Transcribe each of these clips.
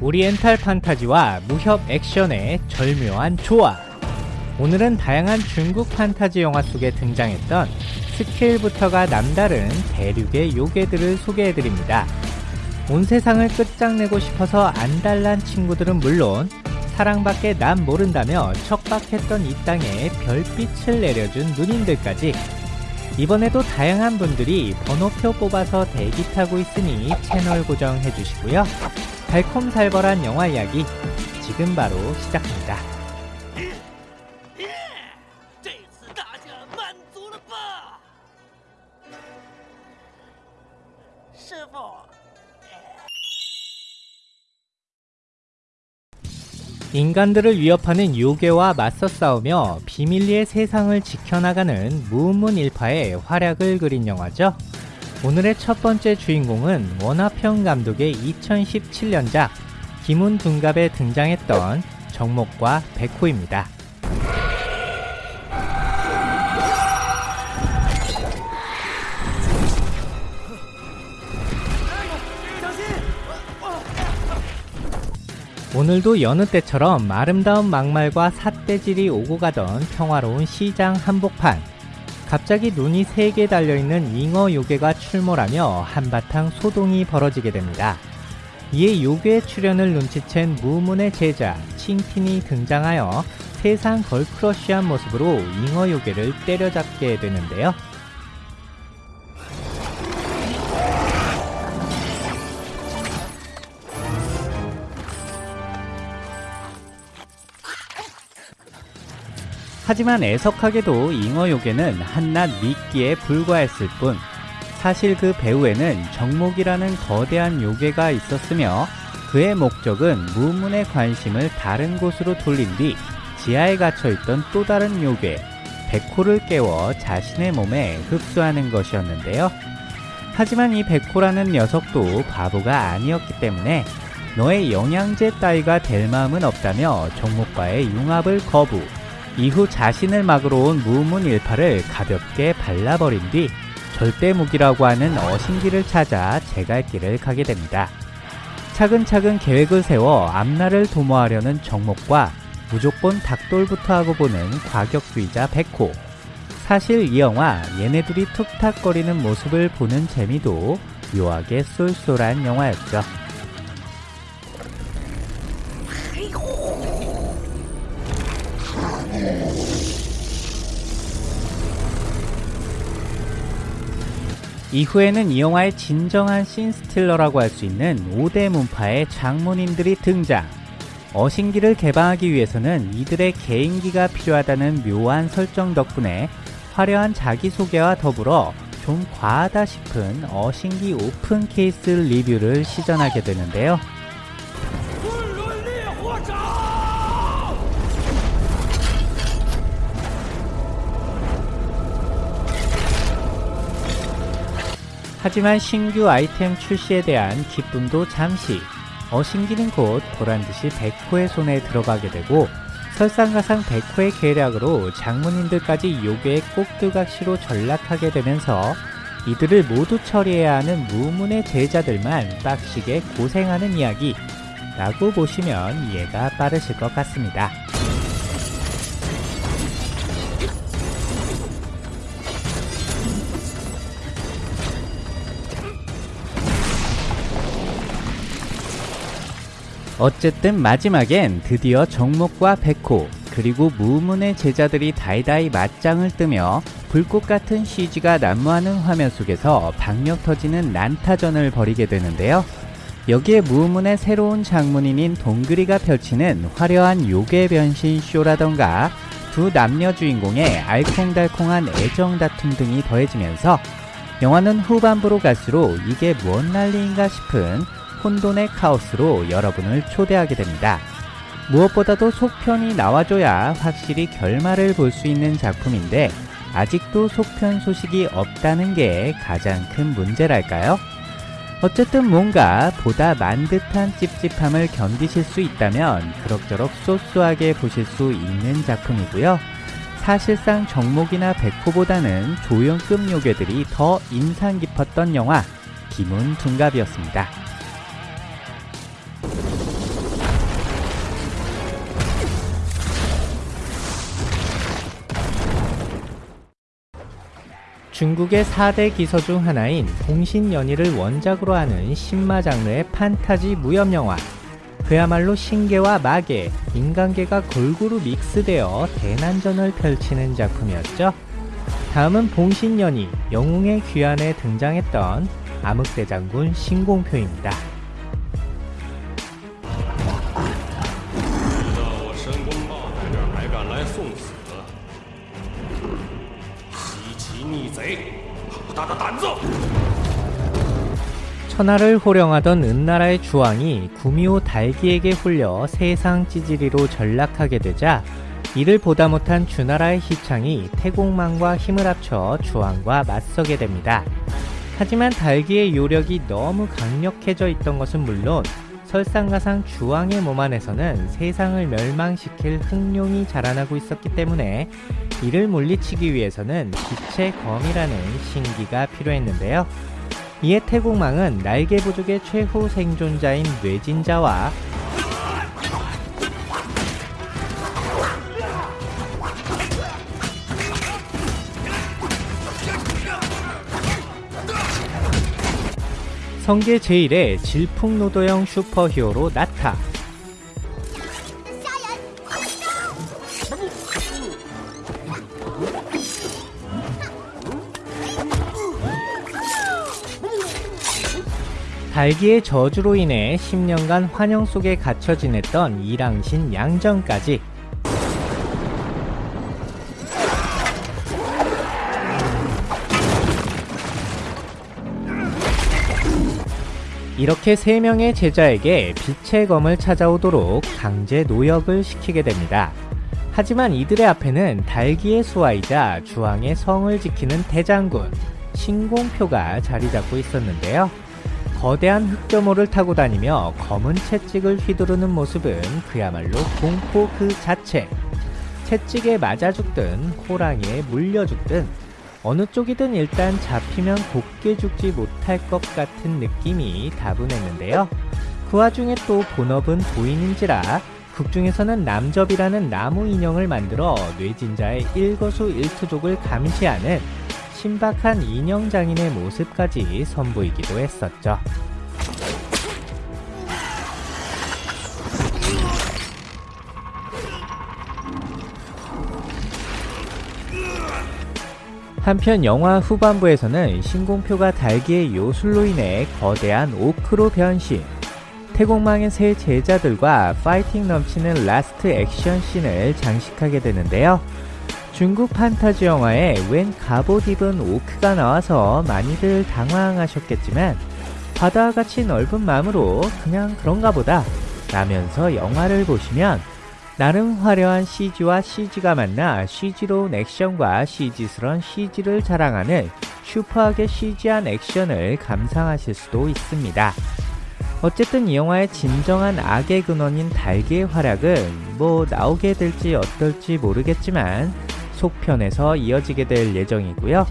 오리엔탈 판타지와 무협 액션의 절묘한 조합. 오늘은 다양한 중국 판타지 영화 속에 등장했던 스케일부터가 남다른 대륙의 요괴들을 소개해드립니다. 온 세상을 끝장내고 싶어서 안달난 친구들은 물론 사랑밖에 남 모른다며 척박했던 이 땅에 별빛을 내려준 누님들까지 이번에도 다양한 분들이 번호표 뽑아서 대기 타고 있으니 채널 고정해 주시고요. 달콤살벌한 영화 이야기 지금 바로 시작합니다. 인간들을 위협하는 요괴와 맞서 싸우며 비밀리의 세상을 지켜나가는 무문일파의 활약을 그린 영화죠. 오늘의 첫 번째 주인공은 원화평 감독의 2017년작 김훈 둔갑에 등장했던 정목과 백호입니다. 오늘도 여느 때처럼 아름다운 막말과 삿대질이 오고 가던 평화로운 시장 한복판. 갑자기 눈이 세개 달려있는 잉어 요괴가 출몰하며 한바탕 소동이 벌어지게 됩니다. 이에 요괴의 출현을 눈치챈 무문의 제자 칭틴이 등장하여 세상 걸크러쉬한 모습으로 잉어 요괴를 때려잡게 되는데요. 하지만 애석하게도 잉어 요괴는 한낱 미끼에 불과했을 뿐 사실 그 배후에는 정목이라는 거대한 요괴가 있었으며 그의 목적은 무문의 관심을 다른 곳으로 돌린 뒤 지하에 갇혀있던 또 다른 요괴 백호를 깨워 자신의 몸에 흡수하는 것이었는데요. 하지만 이 백호라는 녀석도 바보가 아니었기 때문에 너의 영양제 따위가 될 마음은 없다며 정목과의 융합을 거부 이후 자신을 막으러 온 무문일파를 가볍게 발라버린 뒤 절대 무기라고 하는 어신기를 찾아 제갈길을 가게 됩니다. 차근차근 계획을 세워 앞날을 도모하려는 정목과 무조건 닭돌부터 하고 보는 과격주의자 백호. 사실 이 영화 얘네들이 툭탁거리는 모습을 보는 재미도 묘하게 쏠쏠한 영화였죠. 이후에는 이 영화의 진정한 씬스틸러라고 할 수 있는 5대 문파의 장모님들이 등장. 어신기를 개방하기 위해서는 이들의 개인기가 필요하다는 묘한 설정 덕분에 화려한 자기소개와 더불어 좀 과하다 싶은 어신기 오픈 케이스 리뷰를 시전하게 되는데요. 하지만 신규 아이템 출시에 대한 기쁨도 잠시 어신기는 곧 보란듯이 백호의 손에 들어가게 되고 설상가상 백호의 계략으로 장문인들까지 요괴의 꼭두각시로 전락하게 되면서 이들을 모두 처리해야 하는 무문의 제자들만 빡시게 고생하는 이야기 라고 보시면 이해가 빠르실 것 같습니다. 어쨌든 마지막엔 드디어 정목과 백호 그리고 무문의 제자들이 다이다이 맞짱을 뜨며 불꽃 같은 CG가 난무하는 화면 속에서 박력 터지는 난타전을 벌이게 되는데요. 여기에 무문의 새로운 장문인인 동그리가 펼치는 화려한 요괴 변신 쇼라던가 두 남녀 주인공의 알콩달콩한 애정 다툼 등이 더해지면서 영화는 후반부로 갈수록 이게 뭔 난리인가 싶은 혼돈의 카오스로 여러분을 초대하게 됩니다. 무엇보다도 속편이 나와줘야 확실히 결말을 볼 수 있는 작품인데 아직도 속편 소식이 없다는 게 가장 큰 문제랄까요? 어쨌든 뭔가 보다 만 듯한 찝찝함을 견디실 수 있다면 그럭저럭 쏘쏘하게 보실 수 있는 작품이고요. 사실상 정목이나 백호보다는 조연급 요괴들이 더 인상 깊었던 영화 김훈 둔갑이었습니다. 중국의 4대 기서 중 하나인 봉신연희를 원작으로 하는 신마 장르의 판타지 무협 영화. 그야말로 신계와 마계, 인간계가 골고루 믹스되어 대난전을 펼치는 작품이었죠. 다음은 봉신연희, 영웅의 귀환에 등장했던 암흑대장군 신공표입니다. 천하를 호령하던 은나라의 주왕이 구미호 달기에게 홀려 세상 찌질이로 전락하게 되자 이를 보다 못한 주나라의 희창이 태공망과 힘을 합쳐 주왕과 맞서게 됩니다. 하지만 달기의 요력이 너무 강력해져 있던 것은 물론 설상가상 주왕의 몸 안에서는 세상을 멸망시킬 흑룡이 자라나고 있었기 때문에 이를 물리치기 위해서는 빛의 검이라는 신기가 필요했는데요. 이에 태국망은 날개 부족의 최후 생존자인 뇌진자와 성계 제1의 질풍노도형 슈퍼히어로 나타 달기의 저주로 인해 10년간 환영 속에 갇혀 지냈던 이랑신 양정까지 이렇게 세 명의 제자에게 빛의 검을 찾아오도록 강제 노역을 시키게 됩니다. 하지만 이들의 앞에는 달기의 수하이자 주왕의 성을 지키는 대장군 신공표가 자리 잡고 있었는데요. 거대한 흑점호를 타고 다니며 검은 채찍을 휘두르는 모습은 그야말로 공포 그 자체. 채찍에 맞아 죽든 호랑이에 물려 죽든 어느 쪽이든 일단 잡히면 곱게 죽지 못할 것 같은 느낌이 다분했는데요. 그 와중에 또 본업은 도인인지라 극중에서는 남접이라는 나무 인형을 만들어 뇌진자의 일거수일투족을 감시하는 신박한 인형 장인의 모습까지 선보이기도 했었죠. 한편 영화 후반부에서는 신공표가 달기의 요술로 인해 거대한 orc로 변신, 태공망의 새 제자들과 파이팅 넘치는 last 액션 씬을 장식하게 되는데요. 중국 판타지 영화에 웬 갑옷 입은 오크가 나와서 많이들 당황하셨겠지만 바다와 같이 넓은 마음으로 그냥 그런가 보다 라면서 영화를 보시면 나름 화려한 CG와 CG가 만나 CG로운 액션과 CG스런 CG를 자랑하는 슈퍼하게 CG한 액션을 감상하실 수도 있습니다. 어쨌든 이 영화의 진정한 악의 근원인 달기의 활약은 뭐 나오게 될지 어떨지 모르겠지만 속편에서 이어지게 될 예정이고요.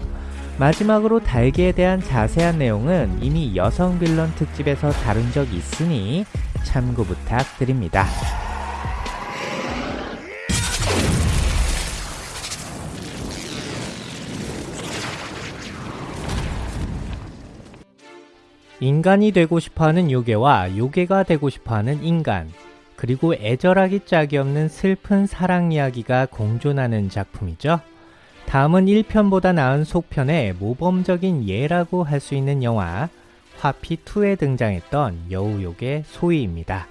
마지막으로 달기에 대한 자세한 내용은 이미 여성 빌런 특집에서 다룬 적 있으니 참고 부탁드립니다. 인간이 되고 싶어하는 요괴와 요괴가 되고 싶어하는 인간 그리고 애절하기 짝이 없는 슬픈 사랑 이야기가 공존하는 작품이죠. 다음은 1편보다 나은 속편의 모범적인 예라고 할 수 있는 영화 화피2에 등장했던 여우요괴 소희입니다.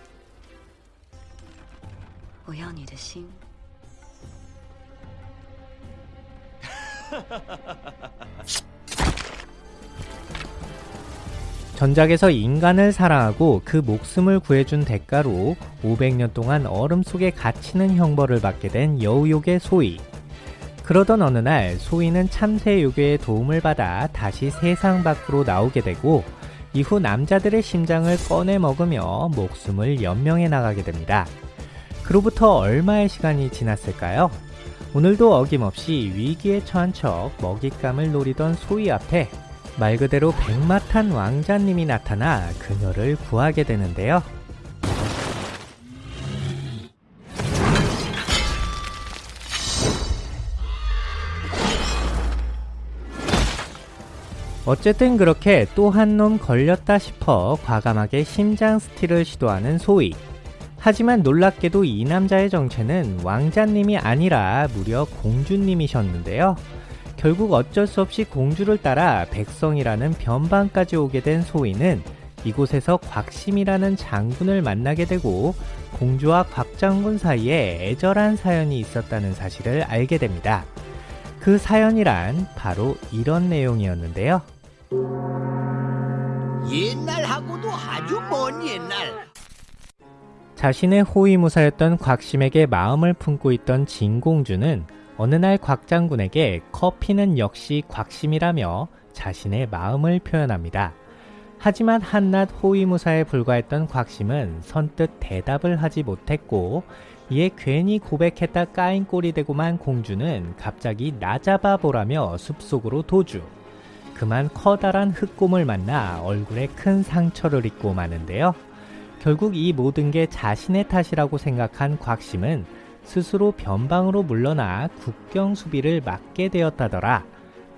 我要你的心。 전작에서 인간을 사랑하고 그 목숨을 구해준 대가로 500년 동안 얼음 속에 갇히는 형벌을 받게 된 여우요괴 소희. 그러던 어느 날 소희는 참새 요괴의 도움을 받아 다시 세상 밖으로 나오게 되고 이후 남자들의 심장을 꺼내 먹으며 목숨을 연명해 나가게 됩니다. 그로부터 얼마의 시간이 지났을까요? 오늘도 어김없이 위기에 처한 척 먹잇감을 노리던 소희 앞에 말 그대로 백마탄 왕자님이 나타나 그녀를 구하게 되는데요. 어쨌든 그렇게 또 한 놈 걸렸다 싶어 과감하게 심장 스틸을 시도하는 소희. 하지만 놀랍게도 이 남자의 정체는 왕자님이 아니라 무려 공주님이셨는데요. 결국 어쩔 수 없이 공주를 따라 백성이라는 변방까지 오게 된 소희는 이곳에서 곽심이라는 장군을 만나게 되고 공주와 곽장군 사이에 애절한 사연이 있었다는 사실을 알게 됩니다. 그 사연이란 바로 이런 내용이었는데요. 옛날하고도 아주 먼 옛날. 자신의 호위무사였던 곽심에게 마음을 품고 있던 진공주는 어느 날 곽 장군에게 커피는 역시 곽심이라며 자신의 마음을 표현합니다. 하지만 한낱 호위무사에 불과했던 곽심은 선뜻 대답을 하지 못했고 이에 괜히 고백했다 까인 꼴이 되고만 공주는 갑자기 나 잡아보라며 숲속으로 도주. 그만 커다란 흑곰을 만나 얼굴에 큰 상처를 입고 마는데요. 결국 이 모든 게 자신의 탓이라고 생각한 곽심은 스스로 변방으로 물러나 국경 수비를 맡게 되었다더라.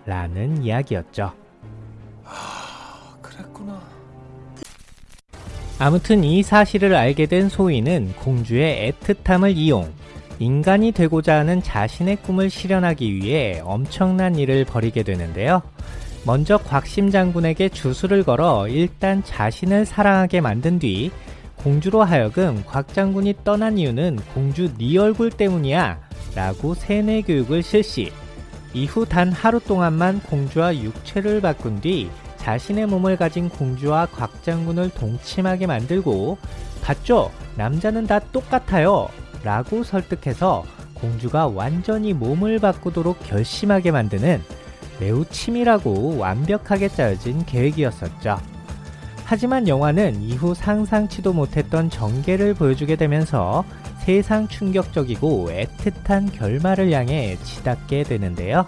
라는 이야기였죠. 그랬구나. 아무튼 이 사실을 알게 된 소희는 공주의 애틋함을 이용 인간이 되고자 하는 자신의 꿈을 실현하기 위해 엄청난 일을 벌이게 되는데요. 먼저 곽심 장군에게 주술을 걸어 일단 자신을 사랑하게 만든 뒤 공주로 하여금 곽 장군이 떠난 이유는 공주 네 얼굴 때문이야 라고 세뇌 교육을 실시 이후 단 하루 동안만 공주와 육체를 바꾼 뒤 자신의 몸을 가진 공주와 곽 장군을 동침하게 만들고 봤죠? 남자는 다 똑같아요 라고 설득해서 공주가 완전히 몸을 바꾸도록 결심하게 만드는 매우 치밀하고 완벽하게 짜여진 계획이었었죠. 하지만 영화는 이후 상상치도 못했던 전개를 보여주게 되면서 세상 충격적이고 애틋한 결말을 향해 치닫게 되는데요.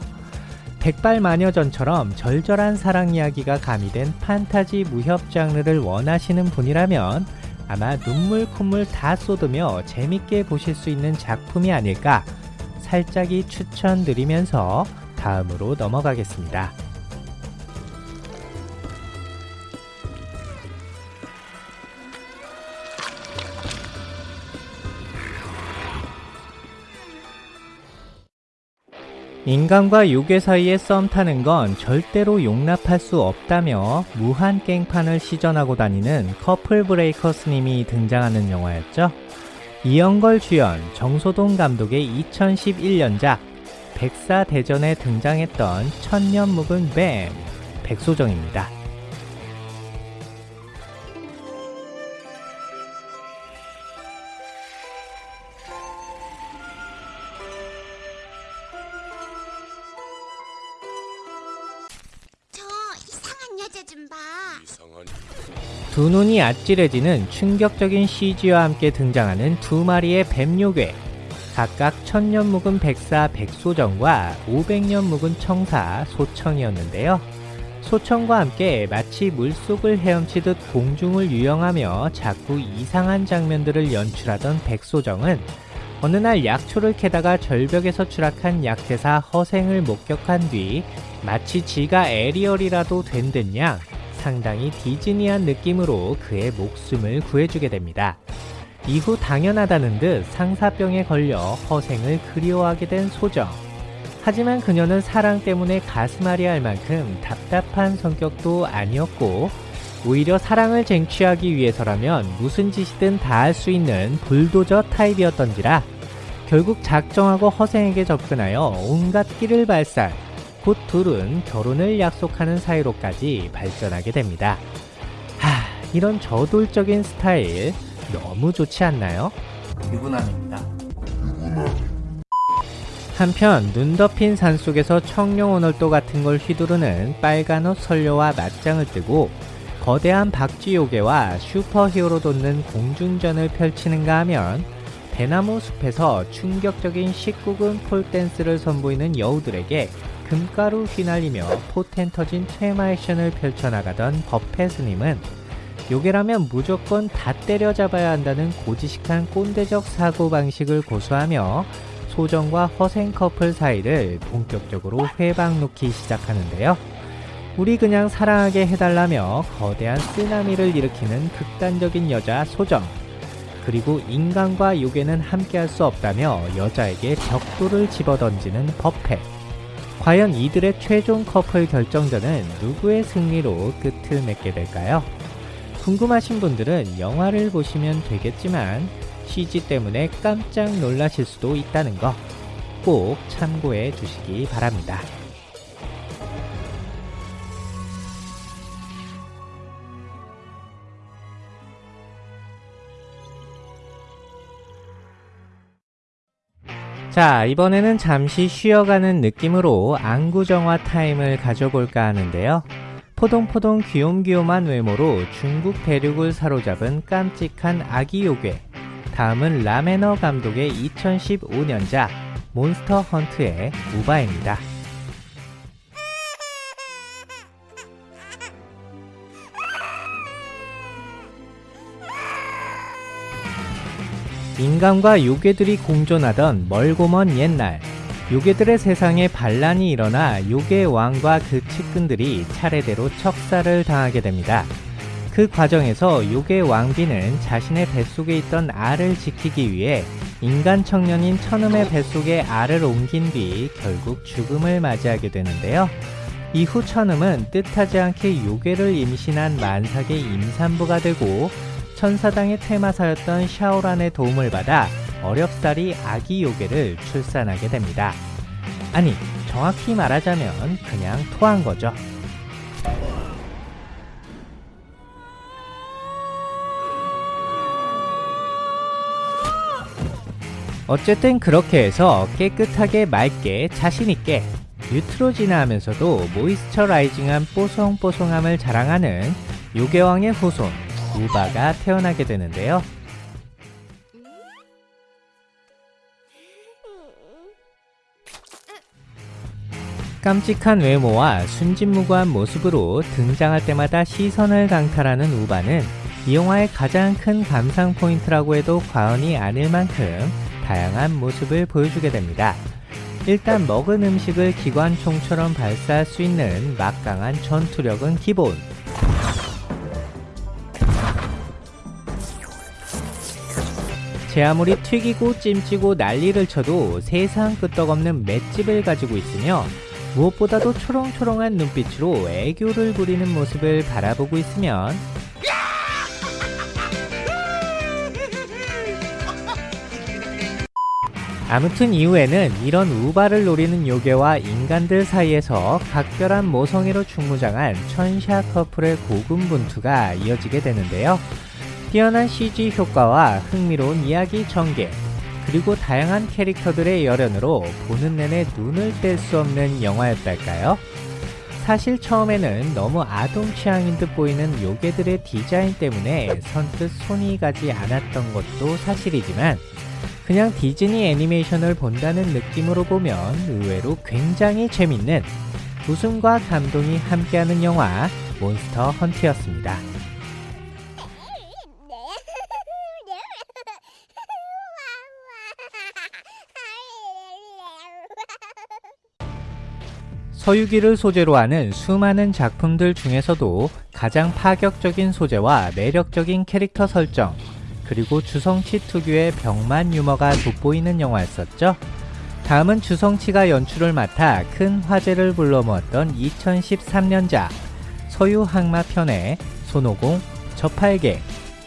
백발마녀전처럼 절절한 사랑 이야기가 가미된 판타지 무협 장르를 원하시는 분이라면 아마 눈물 콧물 다 쏟으며 재밌게 보실 수 있는 작품이 아닐까 살짝이 추천드리면서 다음으로 넘어가겠습니다. 인간과 요괴 사이에 썸 타는 건 절대로 용납할 수 없다며 무한 깽판을 시전하고 다니는 커플 브레이커스님이 등장하는 영화였죠. 이영걸 주연, 정소동 감독의 2011년작 백사대전에 등장했던 천년 묵은 뱀 백소정입니다. 여자 좀 봐. 이상한 두 눈이 아찔해지는 충격적인 CG와 함께 등장하는 두 마리의 뱀요괴 각각 천년 묵은 백사 백소정과 500년 묵은 청사 소청이었는데요. 소청과 함께 마치 물속을 헤엄치듯 공중을 유영하며 자꾸 이상한 장면들을 연출하던 백소정은 어느 날 약초를 캐다가 절벽에서 추락한 약대사 허생을 목격한 뒤 마치 지가 에리얼이라도 된 듯냥 상당히 디즈니한 느낌으로 그의 목숨을 구해주게 됩니다. 이후 당연하다는 듯 상사병에 걸려 허생을 그리워하게 된 소정. 하지만 그녀는 사랑 때문에 가슴앓이 할 만큼 답답한 성격도 아니었고 오히려 사랑을 쟁취하기 위해서라면 무슨 짓이든 다 할 수 있는 불도저 타입이었던지라 결국 작정하고 허생에게 접근하여 온갖 끼를 발산 곧 둘은 결혼을 약속하는 사이로까지 발전하게 됩니다. 하, 이런 저돌적인 스타일 너무 좋지 않나요? 유부남입니다. 한편 눈 덮인 산속에서 청룡 오널도 같은 걸 휘두르는 빨간 옷 선녀와 맞짱을 뜨고 거대한 박쥐요괴와 슈퍼히어로 돋는 공중전을 펼치는가 하면 대나무 숲에서 충격적인 19금 폴댄스를 선보이는 여우들에게 금가루 휘날리며 포텐 터진 퇴마 액션을 펼쳐나가던 버펫스님은 요괴라면 무조건 다 때려잡아야 한다는 고지식한 꼰대적 사고방식을 고수하며 소정과 허생 커플 사이를 본격적으로 회방 놓기 시작하는데요. 우리 그냥 사랑하게 해달라며 거대한 쓰나미를 일으키는 극단적인 여자 소정. 그리고 인간과 요괴는 함께할 수 없다며 여자에게 벽돌을 집어던지는 버페. 과연 이들의 최종 커플 결정전은 누구의 승리로 끝을 맺게 될까요? 궁금하신 분들은 영화를 보시면 되겠지만 CG 때문에 깜짝 놀라실 수도 있다는 거 꼭 참고해 주시기 바랍니다. 자, 이번에는 잠시 쉬어가는 느낌으로 안구정화 타임을 가져볼까 하는데요. 포동포동 귀욤귀욤한 외모로 중국 대륙을 사로잡은 깜찍한 아기 요괴. 다음은 라맨 허 감독의 2015년작 몬스터 헌트의 우바입니다. 인간과 요괴들이 공존하던 멀고 먼 옛날 요괴들의 세상에 반란이 일어나 요괴 왕과 그 측근들이 차례대로 척사를 당하게 됩니다. 그 과정에서 요괴 왕비는 자신의 뱃속에 있던 알을 지키기 위해 인간 청년인 천음의 뱃속에 알을 옮긴 뒤 결국 죽음을 맞이하게 되는데요. 이후 천음은 뜻하지 않게 요괴를 임신한 만삭의 임산부가 되고 천사당의 테마사였던 샤오란의 도움을 받아 어렵사리 아기 요괴를 출산하게 됩니다. 아니, 정확히 말하자면 그냥 토한 거죠. 어쨌든 그렇게 해서 깨끗하게 맑게 자신있게 뉴트로지나 하면서도 모이스처라이징한 뽀송뽀송함을 자랑하는 요괴왕의 후손 우바가 태어나게 되는데요. 깜찍한 외모와 순진무구한 모습으로 등장할 때마다 시선을 강탈하는 우바는 이 영화의 가장 큰 감상 포인트라고 해도 과언이 아닐 만큼 다양한 모습을 보여주게 됩니다. 일단 먹은 음식을 기관총처럼 발사할 수 있는 막강한 전투력은 기본. 제 아무리 튀기고 찜찌고 난리를 쳐도 세상 끄떡없는 맷집을 가지고 있으며 무엇보다도 초롱초롱한 눈빛으로 애교를 부리는 모습을 바라보고 있으면 아무튼 이후에는 이런 우바를 노리는 요괴와 인간들 사이에서 각별한 모성애로 충무장한 천샤 커플의 고군분투가 이어지게 되는데요. 뛰어난 CG 효과와 흥미로운 이야기 전개, 그리고 다양한 캐릭터들의 열연으로 보는 내내 눈을 뗄 수 없는 영화였달까요? 사실 처음에는 너무 아동 취향인 듯 보이는 요괴들의 디자인 때문에 선뜻 손이 가지 않았던 것도 사실이지만 그냥 디즈니 애니메이션을 본다는 느낌으로 보면 의외로 굉장히 재밌는 웃음과 감동이 함께하는 영화 몬스터 헌트였습니다. 서유기를 소재로 하는 수많은 작품들 중에서도 가장 파격적인 소재와 매력적인 캐릭터 설정, 그리고 주성치 특유의 병만 유머가 돋보이는 영화였었죠. 다음은 주성치가 연출을 맡아 큰 화제를 불러모았던 2013년작 서유 항마 편의 손오공, 저팔계,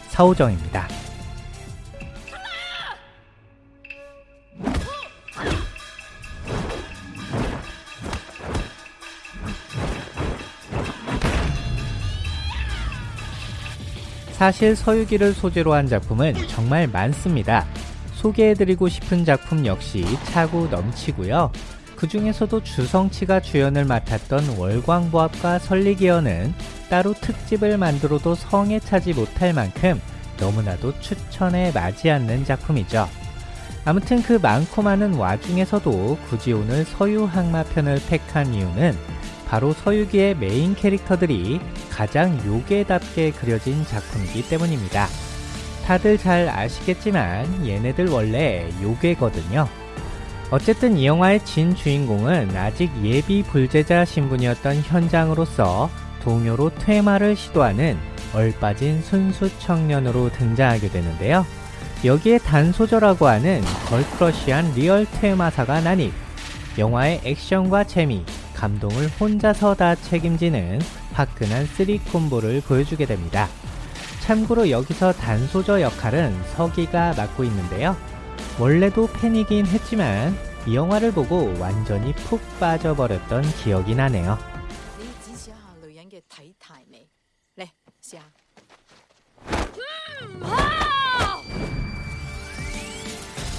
사오정입니다. 사실 서유기를 소재로 한 작품은 정말 많습니다. 소개해드리고 싶은 작품 역시 차고 넘치고요. 그 중에서도 주성치가 주연을 맡았던 월광보합과 설리기어는 따로 특집을 만들어도 성에 차지 못할 만큼 너무나도 추천에 맞지 않는 작품이죠. 아무튼 그 많고 많은 와중에서도 굳이 오늘 서유 항마편을 택한 이유는 바로 서유기의 메인 캐릭터들이 가장 요괴답게 그려진 작품이기 때문입니다. 다들 잘 아시겠지만 얘네들 원래 요괴거든요. 어쨌든 이 영화의 진 주인공은 아직 예비 불제자 신분이었던 현장으로서 동요로 퇴마를 시도하는 얼빠진 순수 청년으로 등장하게 되는데요. 여기에 단소저라고 하는 걸크러쉬한 리얼 퇴마사가 난입 영화의 액션과 재미, 감동을 혼자서 다 책임지는 화끈한 3콤보를 보여주게 됩니다. 참고로 여기서 단소저 역할은 서기가 맡고 있는데요. 원래도 팬이긴 했지만 이 영화를 보고 완전히 푹 빠져버렸던 기억이 나네요.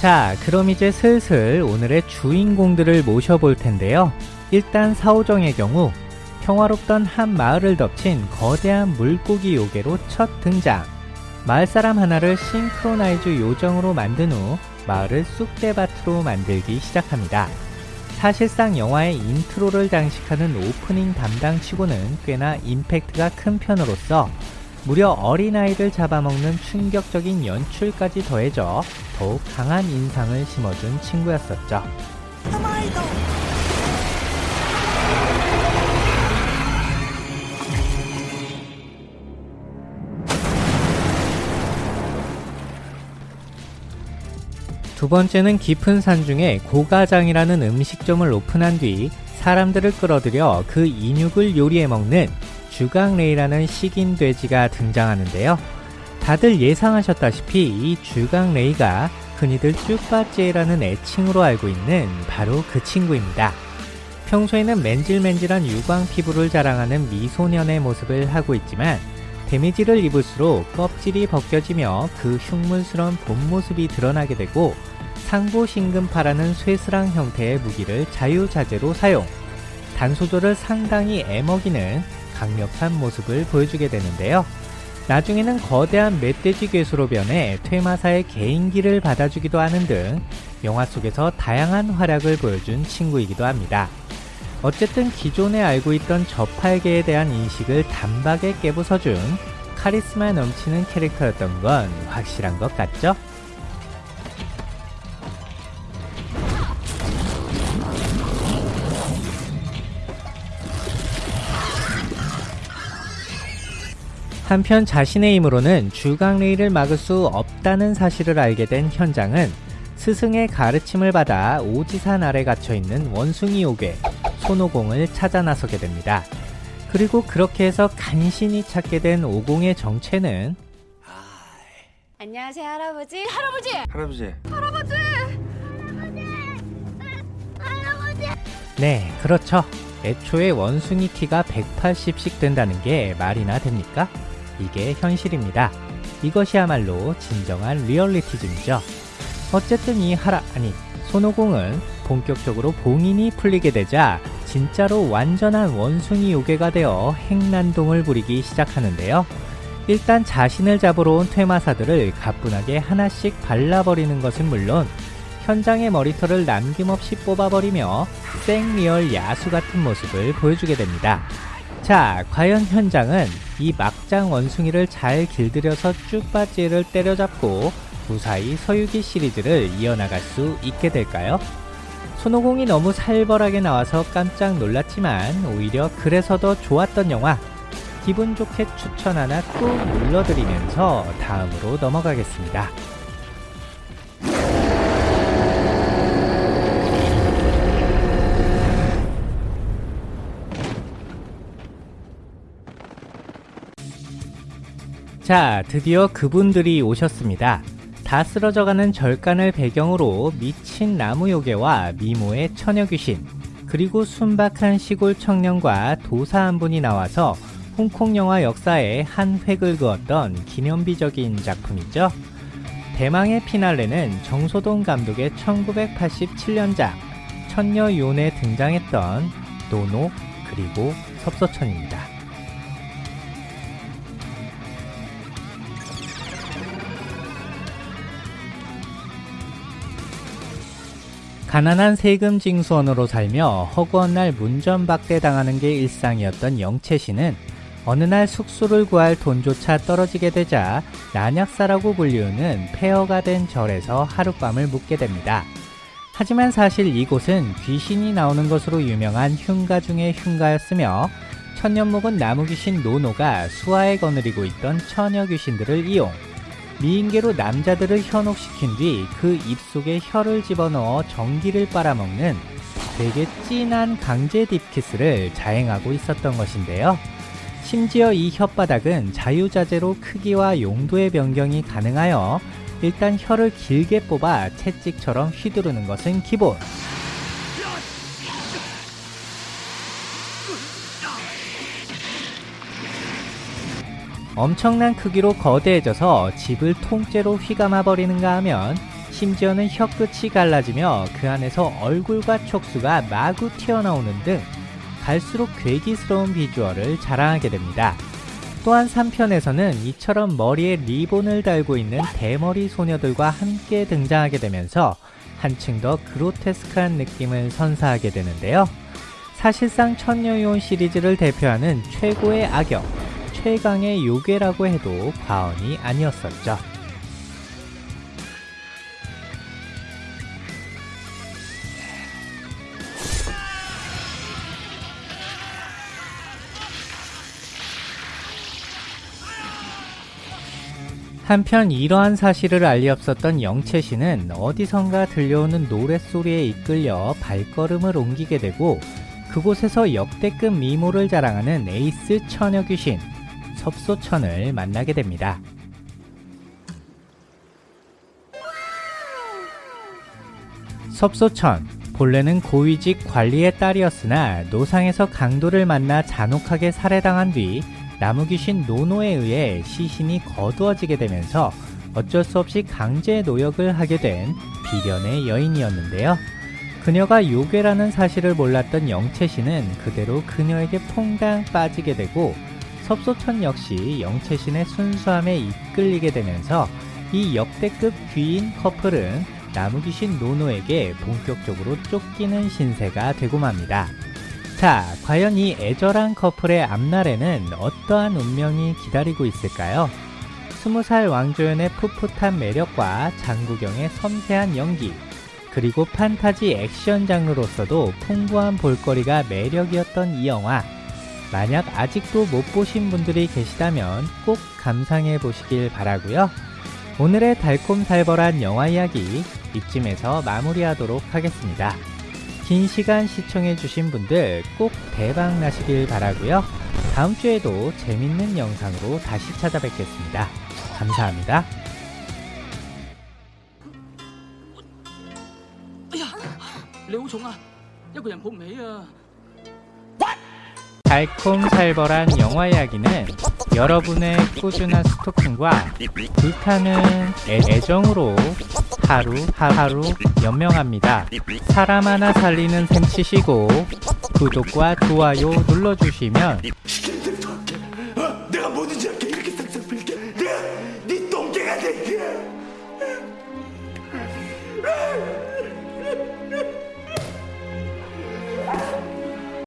자 그럼 이제 슬슬 오늘의 주인공들을 모셔볼 텐데요. 일단 사오정의 경우 평화롭던 한 마을을 덮친 거대한 물고기 요괴로 첫 등장. 마을 사람 하나를 싱크로나이즈 요정으로 만든 후 마을을 쑥대밭으로 만들기 시작합니다. 사실상 영화의 인트로를 장식하는 오프닝 담당 치고는 꽤나 임팩트가 큰 편으로서 무려 어린아이를 잡아먹는 충격적인 연출까지 더해져 더욱 강한 인상을 심어준 친구였었죠. 두 번째는 깊은 산 중에 고가장이라는 음식점을 오픈한 뒤 사람들을 끌어들여 그 인육을 요리해 먹는 주강레이라는 식인 돼지가 등장하는데요. 다들 예상하셨다시피 이 주강레이가 흔히들 쭈빠찌라는 애칭으로 알고 있는 바로 그 친구입니다. 평소에는 맨질맨질한 유광 피부를 자랑하는 미소년의 모습을 하고 있지만 데미지를 입을수록 껍질이 벗겨지며 그 흉물스러운 본 모습이 드러나게 되고 상보신금파라는 쇠스랑 형태의 무기를 자유자재로 사용 단소조를 상당히 애먹이는 강력한 모습을 보여주게 되는데요. 나중에는 거대한 멧돼지 괴수로 변해 퇴마사의 개인기를 받아주기도 하는 등 영화 속에서 다양한 활약을 보여준 친구이기도 합니다. 어쨌든 기존에 알고 있던 저팔계에 대한 인식을 단박에 깨부숴준 카리스마 넘치는 캐릭터였던 건 확실한 것 같죠? 한편 자신의 힘으로는 주강레이를 막을 수 없다는 사실을 알게 된 현장은 스승의 가르침을 받아 오지산 아래 갇혀있는 원숭이 요괴 손오공을 찾아 나서게 됩니다. 그리고 그렇게 해서 간신히 찾게 된 오공의 정체는 안녕하세요 할아버지 할아버지 할아버지 네 그렇죠 애초에 원숭이 키가 180씩 된다는 게 말이나 됩니까? 이게 현실입니다. 이것이야말로 진정한 리얼리티즘이죠. 어쨌든 이 하라 아니 손오공은 본격적으로 봉인이 풀리게 되자 진짜로 완전한 원숭이 요괴가 되어 행난동을 부리기 시작하는데요. 일단 자신을 잡으러 온 퇴마사들을 가뿐하게 하나씩 발라버리는 것은 물론 현장의 머리털을 남김없이 뽑아버리며 생리얼 야수 같은 모습을 보여주게 됩니다. 자, 과연 현장은 이 막장 원숭이를 잘 길들여서 쭈빠찌를 때려잡고 무사히 서유기 시리즈를 이어나갈 수 있게 될까요? 손오공이 너무 살벌하게 나와서 깜짝 놀랐지만 오히려 그래서 더 좋았던 영화 기분 좋게 추천 하나 꾹 눌러드리면서 다음으로 넘어가겠습니다. 자, 드디어 그분들이 오셨습니다. 다 쓰러져가는 절간을 배경으로 미친 나무 요괴와 미모의 처녀 귀신, 그리고 순박한 시골 청년과 도사 한 분이 나와서 홍콩 영화 역사에 한 획을 그었던 기념비적인 작품이죠. 대망의 피날레는 정소동 감독의 1987년작 천녀 요원에 등장했던 노노 그리고 섭서천입니다. 가난한 세금 징수원으로 살며 허구한 날 문전박대 당하는 게 일상이었던 영채 씨는 어느 날 숙소를 구할 돈조차 떨어지게 되자 난약사라고 불리우는 폐허가 된 절에서 하룻밤을 묵게 됩니다. 하지만 사실 이곳은 귀신이 나오는 것으로 유명한 흉가 중의 흉가였으며 천년목은 나무귀신 노노가 수하에 거느리고 있던 처녀 귀신들을 이용 미인계로 남자들을 현혹시킨 뒤 그 입속에 혀를 집어넣어 전기를 빨아먹는 되게 진한 강제 딥키스를 자행하고 있었던 것인데요. 심지어 이 혓바닥은 자유자재로 크기와 용도의 변경이 가능하여 일단 혀를 길게 뽑아 채찍처럼 휘두르는 것은 기본. 엄청난 크기로 거대해져서 집을 통째로 휘감아 버리는가 하면 심지어는 혀끝이 갈라지며 그 안에서 얼굴과 촉수가 마구 튀어나오는 등 갈수록 괴기스러운 비주얼을 자랑하게 됩니다. 또한 3편에서는 이처럼 머리에 리본을 달고 있는 대머리 소녀들과 함께 등장하게 되면서 한층 더 그로테스크한 느낌을 선사하게 되는데요. 사실상 천녀요원 시리즈를 대표하는 최고의 악역, 최강의 요괴라고 해도 과언이 아니었었죠. 한편 이러한 사실을 알리 없었던 영채 씨는 어디선가 들려오는 노랫소리에 이끌려 발걸음을 옮기게 되고 그곳에서 역대급 미모를 자랑하는 에이스 처녀 귀신 섭소천을 만나게 됩니다. 섭소천 본래는 고위직 관리의 딸이었으나 노상에서 강도를 만나 잔혹하게 살해당한 뒤 나무귀신 노노에 의해 시신이 거두어지게 되면서 어쩔 수 없이 강제 노역을 하게 된 비련의 여인이었는데요. 그녀가 요괴라는 사실을 몰랐던 영채씨는 그대로 그녀에게 퐁당 빠지게 되고 섭소천 역시 영채신의 순수함에 이끌리게 되면서 이 역대급 귀인 커플은 나무귀신 노노에게 본격적으로 쫓기는 신세가 되고 맙니다. 자, 과연 이 애절한 커플의 앞날에는 어떠한 운명이 기다리고 있을까요? 20살 왕조연의 풋풋한 매력과 장구경의 섬세한 연기, 그리고 판타지 액션 장르로서도 풍부한 볼거리가 매력이었던 이 영화. 만약 아직도 못 보신 분들이 계시다면 꼭 감상해 보시길 바라고요. 오늘의 달콤살벌한 영화 이야기 이쯤에서 마무리하도록 하겠습니다. 긴 시간 시청해 주신 분들 꼭 대박 나시길 바라고요. 다음 주에도 재밌는 영상으로 다시 찾아뵙겠습니다. 감사합니다. 야, 레오 종아, 야 그냥 봄매야. 달콤살벌한 영화 이야기는 여러분의 꾸준한 스토킹과 불타는 애- 애정으로 하루 하루 연명합니다. 사람 하나 살리는 셈 치시고 구독과 좋아요 눌러주시면 어? 내가 뭐든지